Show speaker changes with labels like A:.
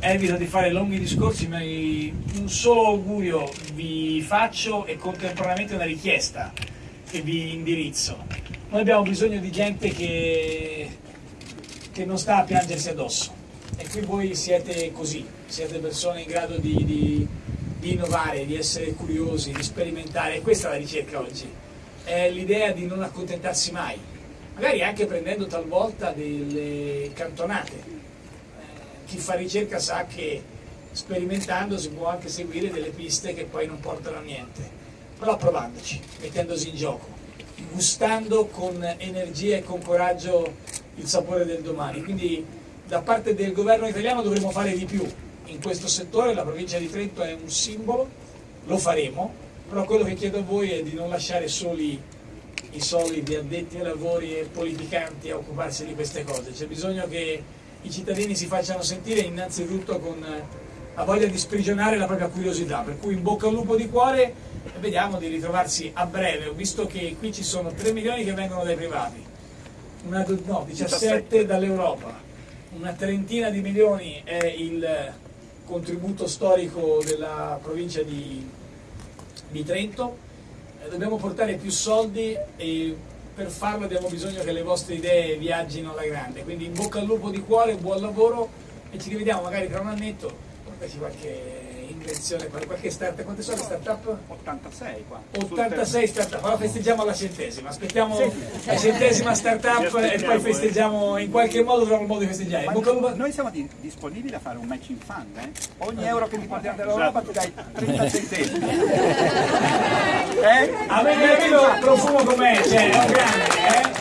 A: Evito di fare lunghi discorsi, ma un solo augurio vi faccio e contemporaneamente una richiesta che vi indirizzo. Noi abbiamo bisogno di gente che, che non sta a piangersi addosso e qui voi siete così, siete persone in grado di, di, di innovare, di essere curiosi, di sperimentare, questa è la ricerca oggi, è l'idea di non accontentarsi mai, magari anche prendendo talvolta delle cantonate. Chi fa ricerca sa che sperimentando si può anche seguire delle piste che poi non portano a niente, però provandoci, mettendosi in gioco, gustando con energia e con coraggio il sapore del domani. Quindi da parte del governo italiano dovremo fare di più. In questo settore, la provincia di Trento è un simbolo, lo faremo, però quello che chiedo a voi è di non lasciare soli i soliti addetti ai lavori e politicanti a occuparsi di queste cose, c'è bisogno che i cittadini si facciano sentire innanzitutto con la voglia di sprigionare la propria curiosità, per cui in bocca al lupo di cuore e vediamo di ritrovarsi a breve, visto che qui ci sono 3 milioni che vengono dai privati, una, no, 17 dall'Europa, una trentina di milioni è il contributo storico della provincia di, di Trento, eh, dobbiamo portare più soldi e per farlo abbiamo bisogno che le vostre idee viaggino alla grande, quindi in bocca al lupo di cuore, buon lavoro e ci rivediamo magari tra un annetto, portaci qualche invenzione, qualche startup, quante sono le startup?
B: 86 qua.
A: 86 startup, allora festeggiamo la centesima, aspettiamo la centesima startup e poi festeggiamo, in qualche modo troviamo il modo di festeggiare.
B: Ma
A: Bocca al lupo-
B: noi siamo di- disponibili a fare un matching fund, eh? Ogni euro che ti portiamo dall'Europa ti dai 30 centesimi. eh?
A: A me piace il profumo com'è, cioè, è un grande, è